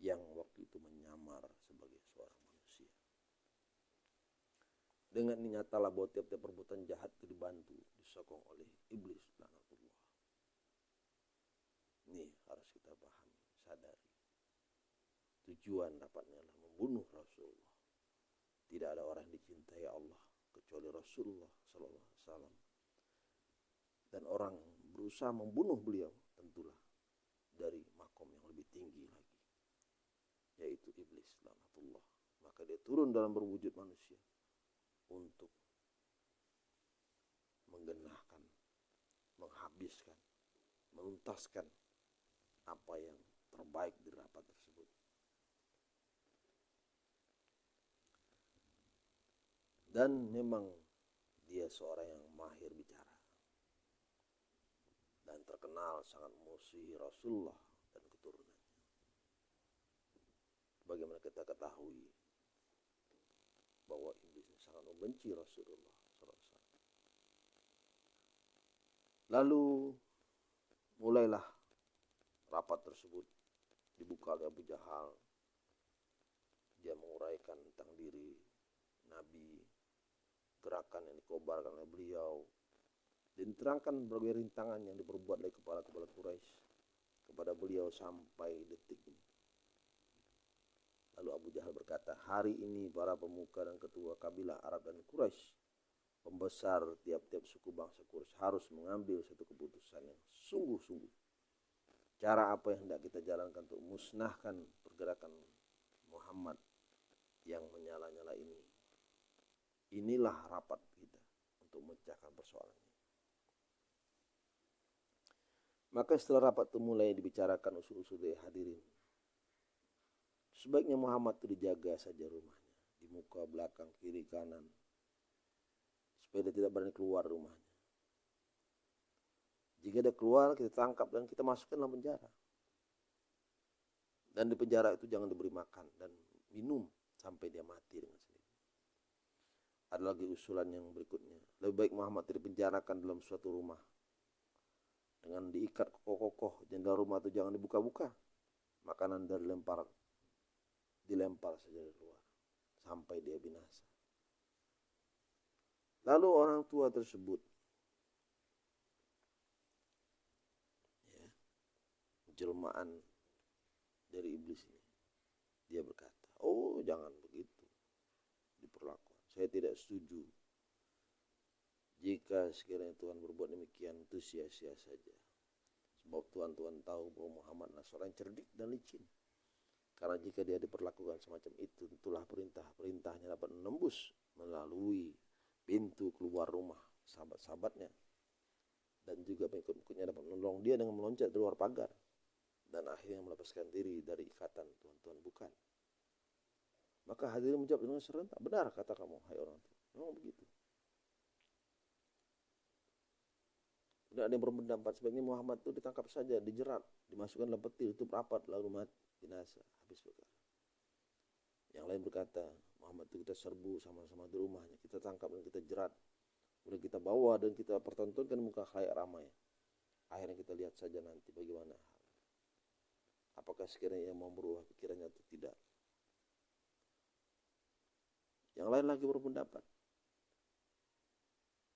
yang waktu itu menyamar sebagai seorang manusia. Dengan nyatalah bahwa tiap-tiap perbuatan jahat itu dibantu, disokong oleh iblis lanatullah. Ini harus kita pahami, sadari. Tujuan dapatnya adalah membunuh Rasulullah. Tidak ada orang yang dicintai Allah kecuali Rasulullah Sallallahu Alaihi Wasallam. Dan orang berusaha membunuh beliau tentulah dari makom yang lebih tinggi yaitu iblis lanatullah. Maka dia turun dalam berwujud manusia untuk menggenahkan, menghabiskan, menuntaskan apa yang terbaik di rapat tersebut. Dan memang dia seorang yang mahir bicara. Dan terkenal sangat musuhi Rasulullah dan keturunannya. Bagaimana kita ketahui bahwa iblis sangat membenci Rasulullah Lalu mulailah rapat tersebut dibuka oleh Abu Jahal. Dia menguraikan tentang diri Nabi, gerakan yang dikobarkan oleh beliau, dan terangkan berbagai rintangan yang diperbuat oleh kepala-kepala Quraisy kepada beliau sampai detik ini. Lalu Abu Jahal berkata, hari ini para pemuka dan ketua kabilah Arab dan Quraisy pembesar tiap-tiap suku bangsa Quraisy harus mengambil satu keputusan yang sungguh-sungguh. Cara apa yang hendak kita jalankan untuk musnahkan pergerakan Muhammad yang menyala-nyala ini. Inilah rapat kita untuk memecahkan persoalan ini. Maka setelah rapat itu mulai dibicarakan usul-usul dari hadirin. Sebaiknya Muhammad itu dijaga saja rumahnya. Di muka, belakang, kiri, kanan supaya dia tidak berani keluar rumahnya. Jika dia keluar, kita tangkap dan kita masukkan dalam penjara. Dan di penjara itu jangan diberi makan dan minum sampai dia mati dengan sendiri. Ada lagi usulan yang berikutnya. Lebih baik Muhammad dipenjarakan dalam suatu rumah. Dengan diikat kokoh-kokoh. Jendela rumah itu jangan dibuka-buka. Makanan dari lempar. Dilempar saja dari luar. Sampai dia binasa. Lalu orang tua tersebut ya, jelmaan dari iblis ini. Dia berkata, oh jangan begitu diperlakukan. Saya tidak setuju. Jika sekiranya Tuhan berbuat demikian itu sia-sia saja. Sebab Tuhan-Tuhan tahu bahwa Muhammad adalah seorang cerdik dan licin. Karena jika dia diperlakukan semacam itu, tentulah perintah-perintahnya dapat menembus melalui pintu keluar rumah sahabat-sahabatnya dan juga pengikut-pengikutnya dapat menolong dia dengan meloncat di luar pagar dan akhirnya melepaskan diri dari ikatan Tuhan-Tuhan bukan. Maka hadirin menjawab dengan serentak, benar kata kamu, hai orang tua. Memang begitu. Tidak ada yang berpendapat sebaiknya Muhammad itu ditangkap saja, dijerat, dimasukkan dalam peti, itu rapat, lalu mati, binasa, habis perkara. Yang lain berkata, Muhammad itu kita serbu sama-sama di rumahnya, kita tangkap dan kita jerat. Kemudian kita bawa dan kita pertontonkan muka khalayak ramai. Akhirnya kita lihat saja nanti bagaimana hal. Apakah sekiranya ia mau berubah pikirannya atau tidak. Yang lain lagi berpendapat.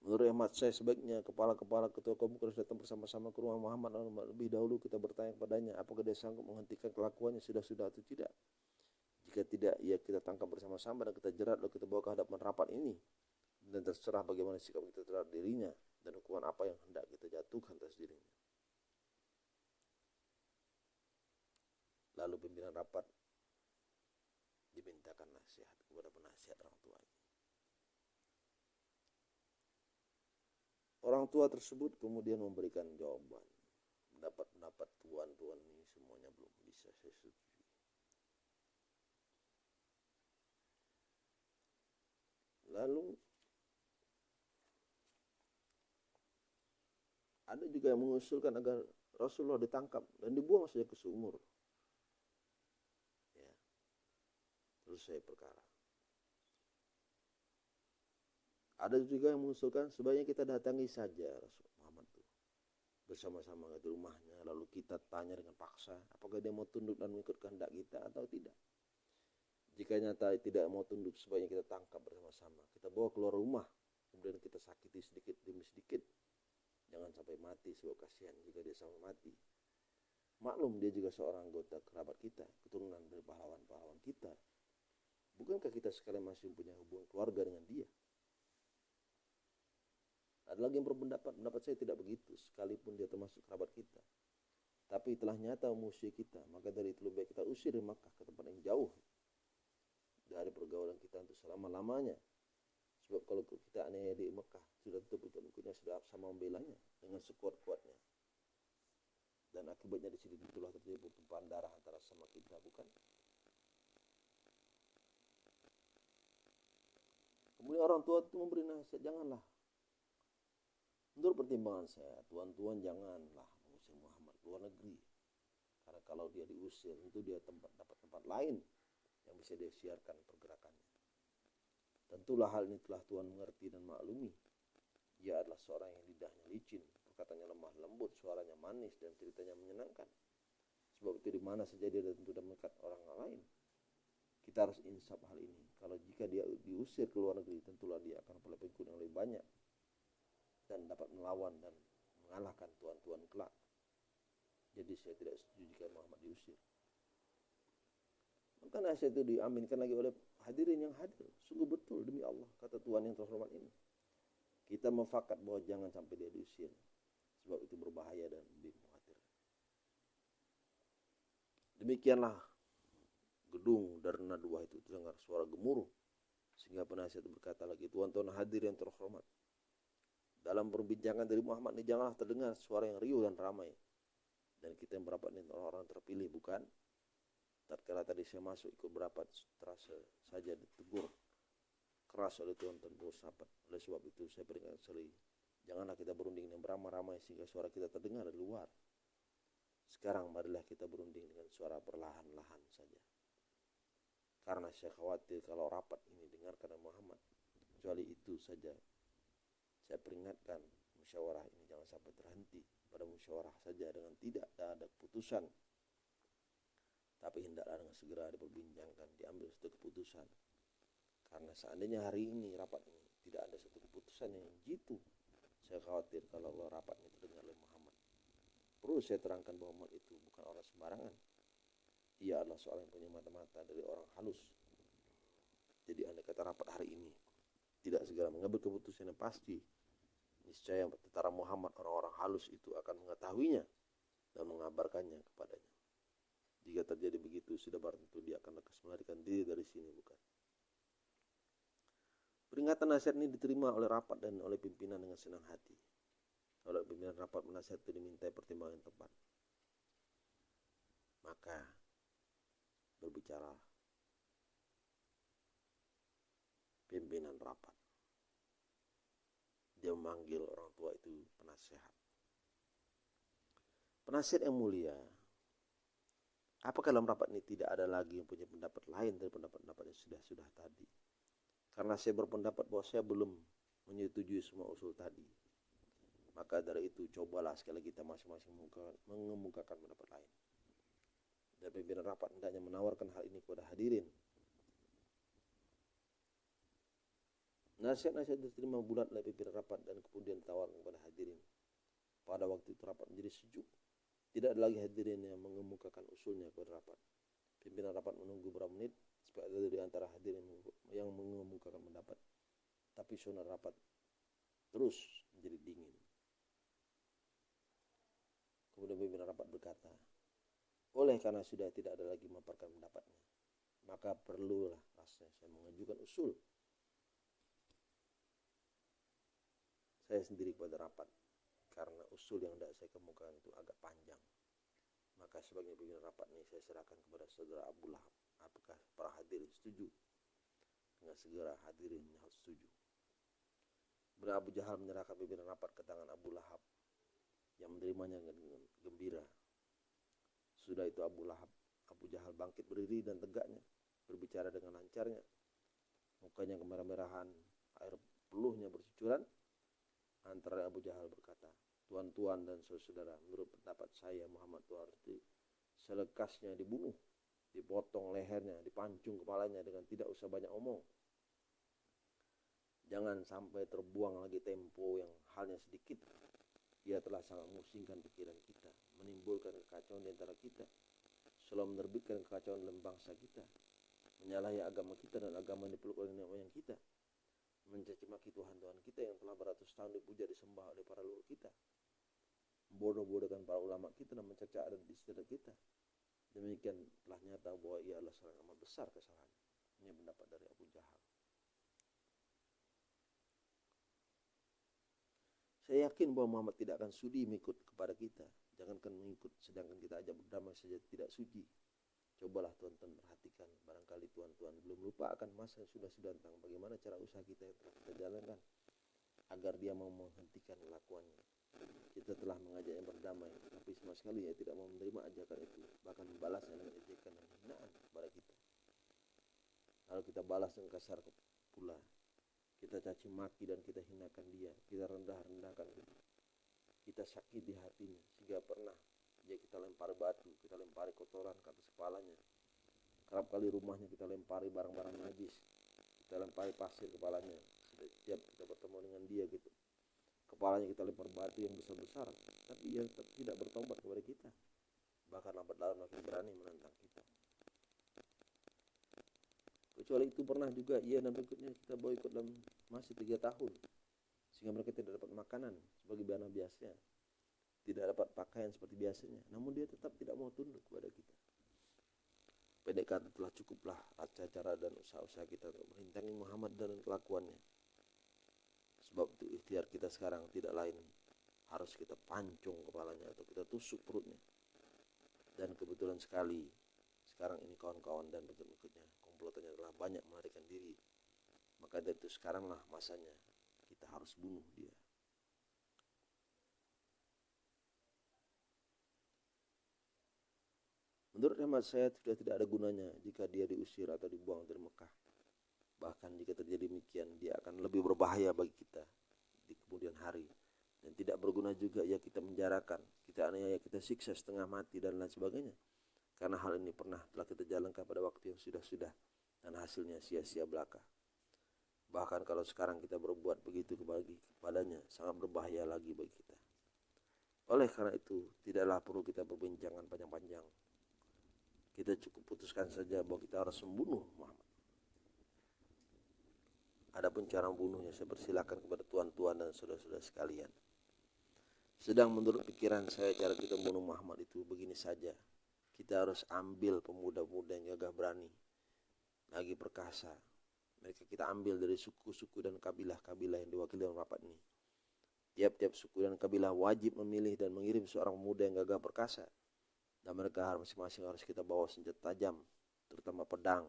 Menurut hemat saya sebaiknya kepala-kepala ketua kaum harus datang bersama-sama ke rumah Muhammad lebih dahulu kita bertanya kepadanya apakah dia sanggup menghentikan kelakuannya sudah-sudah atau tidak. Jika tidak, ya kita tangkap bersama-sama dan kita jerat lalu kita bawa ke hadapan rapat ini. Dan terserah bagaimana sikap kita terhadap dirinya dan hukuman apa yang hendak kita jatuhkan atas dirinya. Lalu pimpinan rapat dimintakan nasihat kepada penasihat orang tuanya. Orang tua tersebut kemudian memberikan jawaban. Pendapat-pendapat tuan-tuan ini semuanya belum bisa saya setujui. Lalu ada juga yang mengusulkan agar Rasulullah ditangkap dan dibuang saja ke sumur. Ya. Selesai perkara. Ada juga yang mengusulkan sebaiknya kita datangi saja Rasul Muhammad itu. bersama-sama di rumahnya lalu kita tanya dengan paksa apakah dia mau tunduk dan mengikut kehendak kita atau tidak jika nyata tidak mau tunduk sebaiknya kita tangkap bersama-sama kita bawa keluar rumah kemudian kita sakiti sedikit demi sedikit jangan sampai mati sebab kasihan jika dia sampai mati maklum dia juga seorang anggota kerabat kita keturunan dari pahlawan-pahlawan kita bukankah kita sekalian masih punya hubungan keluarga dengan dia ada lagi yang berpendapat, pendapat saya tidak begitu, sekalipun dia termasuk kerabat kita. Tapi telah nyata musuh kita, maka dari itu lebih baik kita usir Makkah ke tempat yang jauh dari pergaulan kita untuk selama-lamanya. Sebab kalau kita aneh di Mekah, sudah tentu pengikutnya sudah sama membelanya dengan sekuat-kuatnya. Dan akibatnya di sini itulah terjadi pertumpahan darah antara sama kita, bukan? Kemudian orang tua itu memberi nasihat, janganlah Menurut pertimbangan saya, tuan-tuan janganlah mengusir Muhammad luar negeri. Karena kalau dia diusir, tentu dia tempat dapat tempat lain yang bisa dia siarkan pergerakannya. Tentulah hal ini telah Tuhan mengerti dan maklumi. Dia adalah seorang yang lidahnya licin, perkataannya lemah lembut, suaranya manis, dan ceritanya menyenangkan. Sebab itu di mana saja dia tentu dan mengikat orang lain. Kita harus insaf hal ini. Kalau jika dia diusir ke luar negeri, tentulah dia akan memperoleh pengikut yang lebih banyak dan dapat melawan dan mengalahkan tuan-tuan kelak. Jadi saya tidak setuju jika Muhammad diusir. Maka nasihat itu diaminkan lagi oleh hadirin yang hadir. Sungguh betul demi Allah, kata Tuhan yang terhormat ini. Kita mufakat bahwa jangan sampai dia diusir. Sebab itu berbahaya dan lebih mengkhawatirkan. Demikianlah gedung Darna dua itu terdengar suara gemuruh. Sehingga penasihat berkata lagi, Tuan-tuan hadir yang terhormat. Dalam perbincangan dari Muhammad ini janganlah terdengar suara yang riuh dan ramai. Dan kita yang berapat ini orang-orang terpilih bukan? Tatkala tadi saya masuk ikut berapat terasa saja ditegur keras oleh Tuhan dan sahabat. Oleh sebab itu saya peringatkan sekali, janganlah kita berunding dengan beramai-ramai sehingga suara kita terdengar dari luar. Sekarang marilah kita berunding dengan suara perlahan-lahan saja. Karena saya khawatir kalau rapat ini dengarkan Muhammad, kecuali itu saja saya peringatkan musyawarah ini jangan sampai terhenti pada musyawarah saja dengan tidak ada keputusan. Tapi hendaklah dengan segera diperbincangkan, diambil satu keputusan. Karena seandainya hari ini rapat ini tidak ada satu keputusan yang jitu, saya khawatir kalau rapat ini terdengar oleh Muhammad. Perlu saya terangkan bahwa Muhammad itu bukan orang sembarangan. Ia adalah seorang yang punya mata-mata dari orang halus. Jadi anda kata rapat hari ini tidak segera mengambil keputusan yang pasti, niscaya tentara Muhammad orang-orang halus itu akan mengetahuinya dan mengabarkannya kepadanya. Jika terjadi begitu, sudah barang tentu dia akan lekas melarikan diri dari sini, bukan? Peringatan nasihat ini diterima oleh rapat dan oleh pimpinan dengan senang hati. Oleh pimpinan rapat menasihat itu dimintai pertimbangan tepat. Maka berbicara pimpinan rapat. Dia memanggil orang tua itu penasehat. Penasihat yang mulia, apakah dalam rapat ini tidak ada lagi yang punya pendapat lain dari pendapat-pendapat yang sudah-sudah tadi? Karena saya berpendapat bahwa saya belum menyetujui semua usul tadi. Maka dari itu cobalah sekali kita masing-masing mengemukakan pendapat lain. Dan pimpinan rapat hendaknya menawarkan hal ini kepada hadirin Nasihat-nasihat diterima bulat oleh pimpinan rapat dan kemudian ditawarkan kepada hadirin. Pada waktu itu rapat menjadi sejuk. Tidak ada lagi hadirin yang mengemukakan usulnya kepada rapat. Pimpinan rapat menunggu beberapa menit supaya ada di antara hadirin yang mengemukakan pendapat. Tapi suara rapat terus menjadi dingin. Kemudian pimpinan rapat berkata, oleh karena sudah tidak ada lagi memaparkan pendapatnya, maka perlulah rasanya saya mengajukan usul saya sendiri kepada rapat karena usul yang tidak saya kemukakan itu agak panjang. Maka sebagai pimpinan rapat ini saya serahkan kepada saudara Abu Lahab. Apakah para hadirin setuju? Dengan segera hadirin harus setuju. Kemudian Abu Jahal menyerahkan pimpinan rapat ke tangan Abu Lahab yang menerimanya dengan gembira. Sudah itu Abu Lahab, Abu Jahal bangkit berdiri dan tegaknya, berbicara dengan lancarnya. Mukanya kemerah-merahan, air peluhnya bercucuran, Antara Abu Jahal berkata, tuan-tuan dan saudara menurut pendapat saya Muhammad itu selekasnya dibunuh dipotong lehernya dipancung kepalanya dengan tidak usah banyak omong. Jangan sampai terbuang lagi tempo yang halnya sedikit. Ia telah sangat memusingkan pikiran kita menimbulkan kekacauan di antara kita selalu menerbitkan kekacauan dalam bangsa kita menyalahi agama kita dan agama yang dipeluk oleh nenek moyang kita mencaci maki Tuhan-Tuhan kita yang telah beratus tahun dipuja disembah oleh para leluhur kita. Bodoh-bodohkan para ulama kita dan mencerca adat istiadat kita. Demikian telah nyata bahwa ia adalah seorang amat besar kesalahan ini pendapat dari Abu Jahal. Saya yakin bahwa Muhammad tidak akan sudi mengikut kepada kita. Jangankan mengikut sedangkan kita ajak berdamai saja tidak suci cobalah tuan-tuan perhatikan barangkali tuan-tuan belum lupa akan masa yang sudah-sudah tentang bagaimana cara usaha kita yang telah kita jalankan agar dia mau menghentikan kelakuannya kita telah mengajaknya berdamai tapi sama sekali ia tidak mau menerima ajakan itu bahkan membalasnya dengan ejekan dan hinaan kepada kita. Lalu kita balas dengan kasar pula. Kita caci maki dan kita hinakan dia. Kita rendah-rendahkan dia. Kita sakit di hatinya. Sehingga pernah dia kita lempar batu kita lempari kotoran ke atas kepalanya. Kerap kali rumahnya kita lempari barang-barang najis kita lempari pasir kepalanya. Setiap kita bertemu dengan dia gitu. Kepalanya kita lempar batu yang besar-besar tapi ia tetap tidak bertobat kepada kita. Bahkan lambat laun makin berani menantang kita. Kecuali itu pernah juga ia dan berikutnya kita boykot dalam masih tiga tahun. Sehingga mereka tidak dapat makanan sebagai bahan biasa tidak dapat pakaian seperti biasanya. Namun dia tetap tidak mau tunduk kepada kita. PDKT telah cukuplah cara dan usaha-usaha kita untuk merintangi Muhammad dan kelakuannya. Sebab itu ikhtiar kita sekarang tidak lain harus kita pancung kepalanya atau kita tusuk perutnya. Dan kebetulan sekali sekarang ini kawan-kawan dan berikutnya komplotannya telah banyak melarikan diri. Maka dari itu sekaranglah masanya kita harus bunuh dia Menurut hemat saya sudah tidak ada gunanya jika dia diusir atau dibuang dari Mekah. Bahkan jika terjadi demikian, dia akan lebih berbahaya bagi kita di kemudian hari. Dan tidak berguna juga ya kita menjarakan, kita aniaya, kita siksa setengah mati dan lain sebagainya. Karena hal ini pernah telah kita jalankan pada waktu yang sudah-sudah dan hasilnya sia-sia belaka. Bahkan kalau sekarang kita berbuat begitu kepadanya, sangat berbahaya lagi bagi kita. Oleh karena itu, tidaklah perlu kita perbincangan panjang-panjang kita cukup putuskan saja bahwa kita harus membunuh Muhammad. Adapun cara membunuhnya saya persilakan kepada tuan-tuan dan saudara-saudara sekalian. Sedang menurut pikiran saya cara kita membunuh Muhammad itu begini saja. Kita harus ambil pemuda-pemuda yang gagah berani, lagi perkasa. Mereka kita ambil dari suku-suku dan kabilah-kabilah yang diwakili dalam rapat ini. Tiap-tiap suku dan kabilah wajib memilih dan mengirim seorang pemuda yang gagah perkasa dan mereka masing-masing harus kita bawa senjata tajam terutama pedang.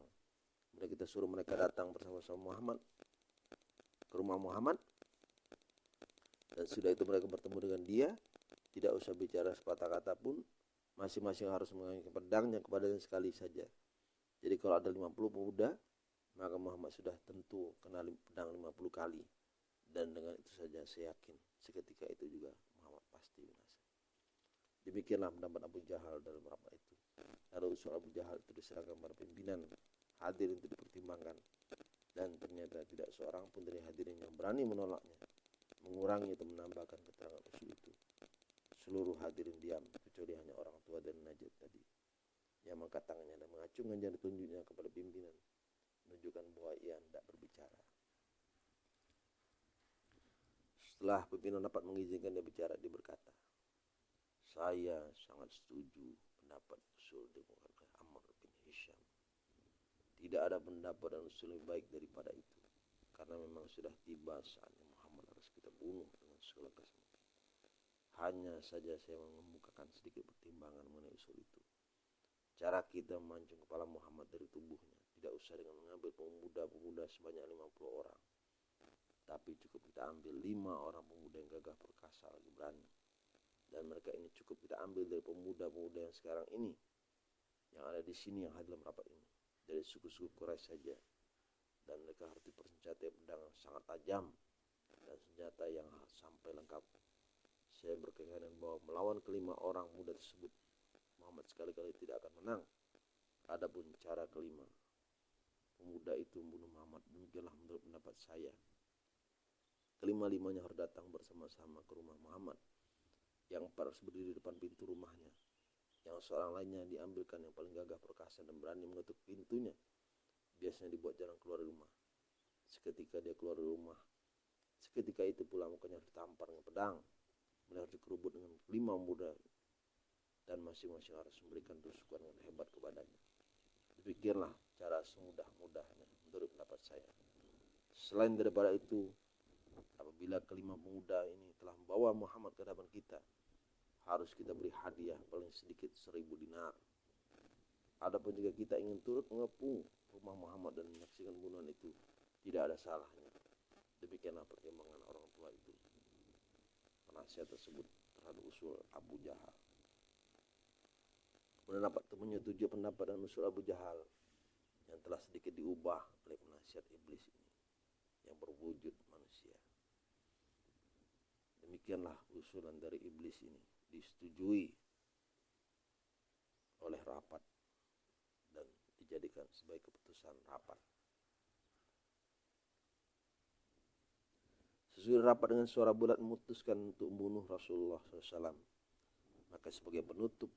Kemudian kita suruh mereka datang bersama-sama Muhammad ke rumah Muhammad. Dan sudah itu mereka bertemu dengan dia tidak usah bicara sepatah kata pun. Masing-masing harus mengambil pedangnya kepada sekali saja. Jadi kalau ada 50 pemuda maka Muhammad sudah tentu kena pedang 50 kali. Dan dengan itu saja saya yakin seketika itu juga Muhammad pasti Demikianlah pendapat Abu Jahal dalam rapat itu. Lalu usul Abu Jahal itu diserahkan kepada pimpinan hadir untuk dipertimbangkan. Dan ternyata tidak seorang pun dari hadirin yang berani menolaknya, mengurangi atau menambahkan keterangan usul itu. Seluruh hadirin diam, kecuali hanya orang tua dan Najib tadi. Yang mengangkat tangannya dan mengacungkan jari tunjuknya kepada pimpinan, menunjukkan bahwa ia tidak berbicara. Setelah pimpinan dapat mengizinkan dia bicara, dia berkata, saya sangat setuju pendapat usul demokrat Amr bin Hisham. Tidak ada pendapat dan usul yang baik daripada itu. Karena memang sudah tiba saatnya Muhammad harus kita bunuh dengan segala kesempatan. Hanya saja saya mengemukakan sedikit pertimbangan mengenai usul itu. Cara kita memancung kepala Muhammad dari tubuhnya tidak usah dengan mengambil pemuda-pemuda sebanyak 50 orang. Tapi cukup kita ambil lima orang pemuda yang gagah perkasa lagi berani dan mereka ini cukup kita ambil dari pemuda-pemuda yang sekarang ini yang ada di sini yang hadir dalam rapat ini dari suku-suku Quraisy saja dan mereka harus dipersenjatai pedang sangat tajam dan senjata yang sampai lengkap saya berkeyakinan bahwa melawan kelima orang muda tersebut Muhammad sekali-kali tidak akan menang. Adapun cara kelima, pemuda itu membunuh Muhammad. Demikianlah menurut pendapat saya. Kelima-limanya harus datang bersama-sama ke rumah Muhammad. Yang harus berdiri di depan pintu rumahnya. Yang seorang lainnya diambilkan yang paling gagah perkasa dan berani mengetuk pintunya. Biasanya dibuat jalan keluar rumah. Seketika dia keluar rumah, seketika itu pula mukanya ditampar dengan pedang. Beliau dikerubut dengan lima muda dan masing-masing harus memberikan tusukan dengan hebat kepadanya. Demikianlah cara semudah-mudahnya menurut pendapat saya. Selain daripada itu, apabila kelima pemuda ini telah membawa Muhammad ke hadapan kita, harus kita beri hadiah paling sedikit seribu dinar. Adapun jika kita ingin turut mengepung rumah Muhammad dan menyaksikan bunuhan itu, tidak ada salahnya. Demikianlah pertimbangan orang tua itu. Penasihat tersebut terhadap usul Abu Jahal. Kemudian dapat menyetujui pendapat dan usul Abu Jahal yang telah sedikit diubah oleh penasihat iblis ini yang berwujud manusia. Demikianlah usulan dari iblis ini disetujui oleh rapat dan dijadikan sebagai keputusan rapat. Sesuai rapat dengan suara bulat memutuskan untuk membunuh Rasulullah SAW. Maka sebagai penutup,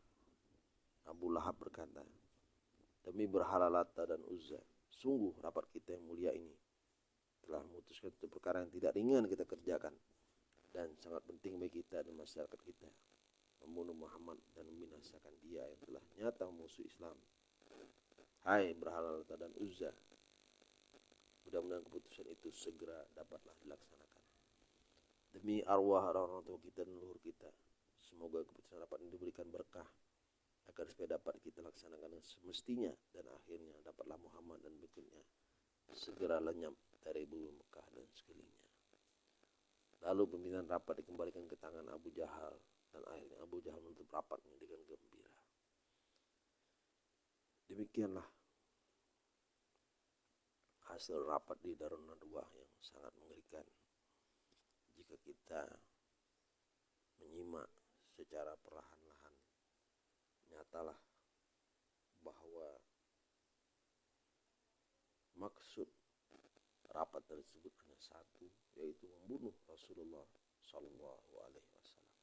Abu Lahab berkata, Demi berhala Lata dan Uzza, sungguh rapat kita yang mulia ini telah memutuskan untuk perkara yang tidak ringan kita kerjakan dan sangat penting bagi kita dan masyarakat kita membunuh Muhammad dan membinasakan dia yang telah nyata musuh Islam. Hai berhala dan Uzza, mudah-mudahan keputusan itu segera dapatlah dilaksanakan demi arwah orang-orang tua kita dan leluhur kita. Semoga keputusan rapat ini diberikan berkah agar supaya dapat kita laksanakan semestinya dan akhirnya dapatlah Muhammad dan berikutnya segera lenyap dari bumi Mekah dan sekelilingnya. Lalu pimpinan rapat dikembalikan ke tangan Abu Jahal dan akhirnya Abu Jahal menutup rapatnya dengan gembira. Demikianlah hasil rapat di Darun Nadwa yang sangat mengerikan jika kita menyimak secara perlahan-lahan nyatalah bahwa maksud rapat tersebut hanya satu yaitu membunuh Rasulullah Shallallahu Alaihi Wasallam.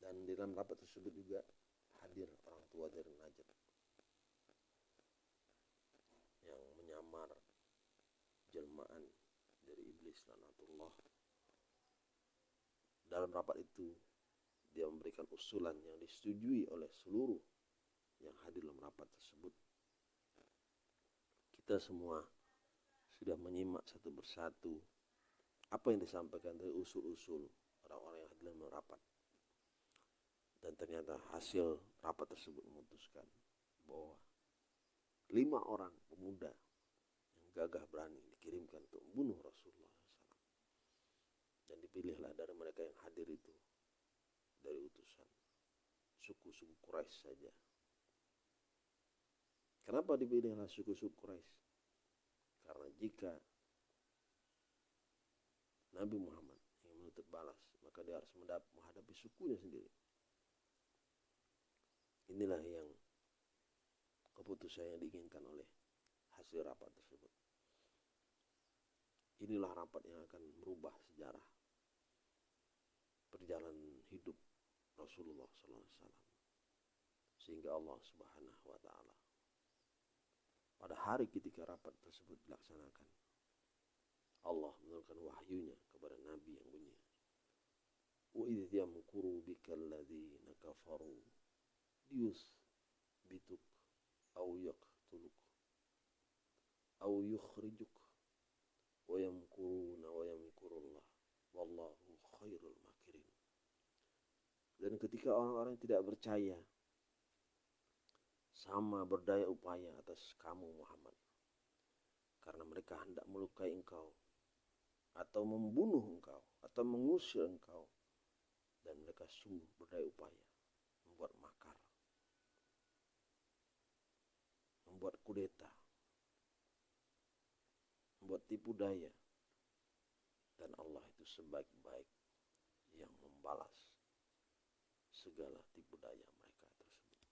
Dan di dalam rapat tersebut juga hadir orang tua dari Najib yang menyamar jelmaan dari iblis lanatullah. Dalam rapat itu dia memberikan usulan yang disetujui oleh seluruh yang hadir dalam rapat tersebut kita semua sudah menyimak satu persatu apa yang disampaikan dari usul-usul orang-orang yang hadir dalam rapat dan ternyata hasil rapat tersebut memutuskan bahwa lima orang pemuda gagah berani dikirimkan untuk membunuh Rasulullah SAW. Dan dipilihlah dari mereka yang hadir itu dari utusan suku-suku Quraisy saja. Kenapa dipilihlah suku-suku Quraisy? Karena jika Nabi Muhammad ingin menuntut balas, maka dia harus menghadapi sukunya sendiri. Inilah yang keputusan yang diinginkan oleh hasil rapat tersebut. Inilah rapat yang akan merubah sejarah perjalanan hidup Rasulullah SAW. Sehingga Allah Subhanahu wa Ta'ala pada hari ketika rapat tersebut dilaksanakan, Allah menurunkan wahyunya kepada Nabi yang bunyi. وَإِذْ يَمْكُرُ بِكَ الَّذِينَ كَفَرُوا لِيُثْبِتُكَ أَوْ يَقْتُلُكَ أَوْ يُخْرِجُكَ وَيَمْكُرُونَ وَيَمْكُرُ اللَّهُ وَاللَّهُ خَيْرُ الْمَاكِرِينَ Dan ketika orang-orang tidak percaya sama berdaya upaya atas kamu Muhammad. Karena mereka hendak melukai engkau atau membunuh engkau atau mengusir engkau. Dan mereka sungguh berdaya upaya membuat makar membuat kudeta membuat tipu daya. Dan Allah itu sebaik-baik yang membalas segala tipu daya mereka tersebut.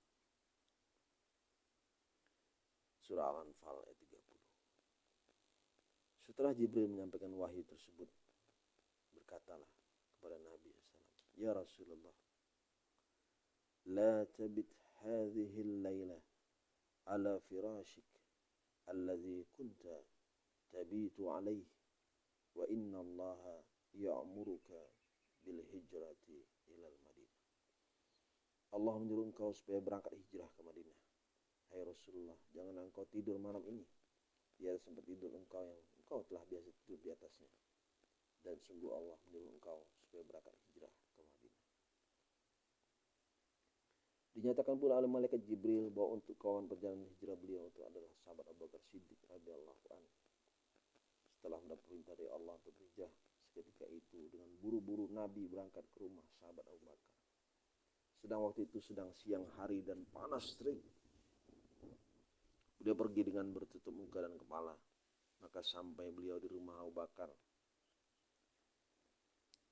Surah Al-Anfal ayat 30. Setelah Jibril menyampaikan wahyu tersebut, berkatalah kepada Nabi SAW, Ya Rasulullah, La tabit hadhihi al-layla ala firashik alladhi kunta tabitu alaih wa inna allaha ya'muruka bil hijrati ilal Madinah. Allah menyuruh engkau supaya berangkat hijrah ke Madinah. Hai Rasulullah, jangan engkau tidur malam ini. Biar sempat tidur engkau yang engkau telah biasa tidur di atasnya. Dan sungguh Allah menyuruh engkau supaya berangkat hijrah ke Madinah. Dinyatakan pula oleh malaikat Jibril bahwa untuk kawan perjalanan hijrah beliau itu adalah sahabat Abu Bakar Siddiq radhiyallahu anhu. Setelah mendapat perintah dari Allah untuk berhijrah, seketika itu dengan buru-buru Nabi berangkat ke rumah sahabat Abu Bakar. Sedang waktu itu sedang siang hari dan panas terik. Dia pergi dengan bertutup muka dan kepala. Maka sampai beliau di rumah Abu Bakar.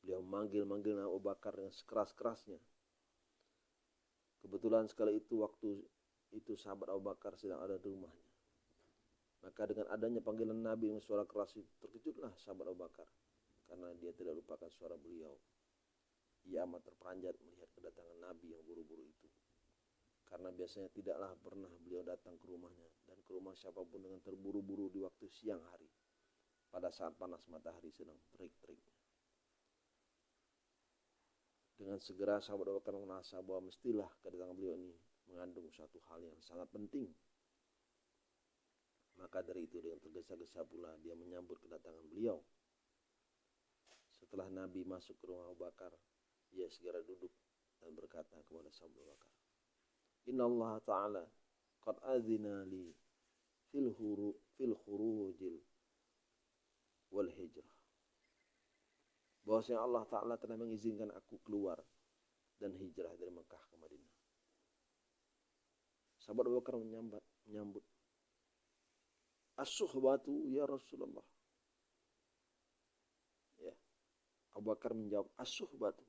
Beliau memanggil-manggil Abu Bakar dengan sekeras-kerasnya. Kebetulan sekali itu waktu itu sahabat Abu Bakar sedang ada di rumahnya. Maka dengan adanya panggilan Nabi dengan suara keras itu terkejutlah sahabat Abu Bakar karena dia tidak lupakan suara beliau. Ia amat terperanjat melihat kedatangan Nabi yang buru-buru itu. Karena biasanya tidaklah pernah beliau datang ke rumahnya dan ke rumah siapa pun dengan terburu-buru di waktu siang hari pada saat panas matahari sedang terik-teriknya. Dengan segera sahabat Bakar merasa bahwa mestilah kedatangan beliau ini mengandung suatu hal yang sangat penting maka dari itu dengan tergesa-gesa pula dia menyambut kedatangan beliau. Setelah Nabi masuk ke rumah Abu Bakar, ia segera duduk dan berkata kepada Abu Bakar, Inna Allah Ta'ala qad azina li fil, huru, fil khurujil wal hijrah. Bahwasanya Allah Ta'ala telah mengizinkan aku keluar dan hijrah dari Mekah ke Madinah. Sahabat Abu Bakar menyambut, menyambut as-suhbatu ya Rasulullah. Ya. Abu Bakar menjawab as-suhbatu.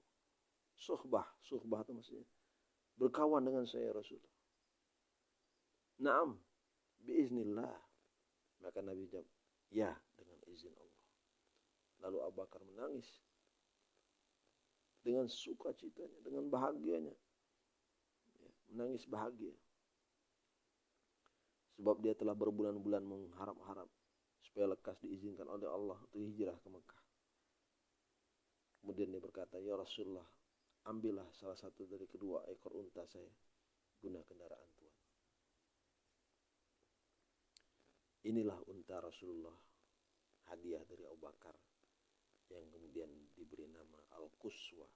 Suhbah, suhbah itu maksudnya berkawan dengan saya Rasulullah. Naam, biiznillah. Maka Nabi jawab, ya dengan izin Allah. Lalu Abu Bakar menangis dengan sukacitanya, dengan bahagianya. Ya, menangis bahagia. Sebab dia telah berbulan-bulan mengharap-harap supaya lekas diizinkan oleh Allah untuk hijrah ke Mekah. Kemudian dia berkata, Ya Rasulullah, ambillah salah satu dari kedua ekor unta saya guna kendaraan Tuhan. Inilah unta Rasulullah, hadiah dari Abu Bakar yang kemudian diberi nama Al-Quswa.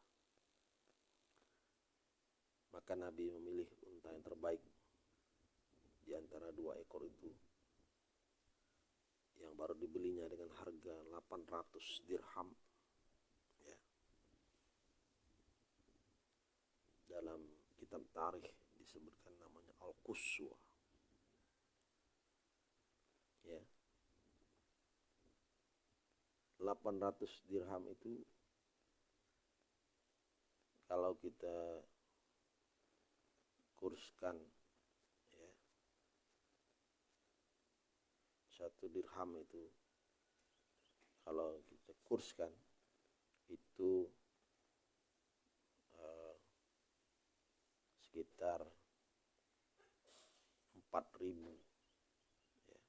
Maka Nabi memilih unta yang terbaik di antara dua ekor itu yang baru dibelinya dengan harga 800 dirham dalam kitab tarikh disebutkan namanya Al-Quswa. Ya. 800 dirham itu kalau kita kurskan satu dirham itu kalau kita kurskan itu sekitar 4000 ya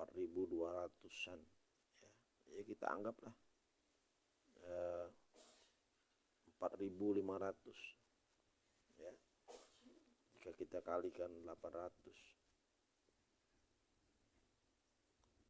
4200-an ya. ya kita anggaplah uh, 4500 ya jika kita kalikan 800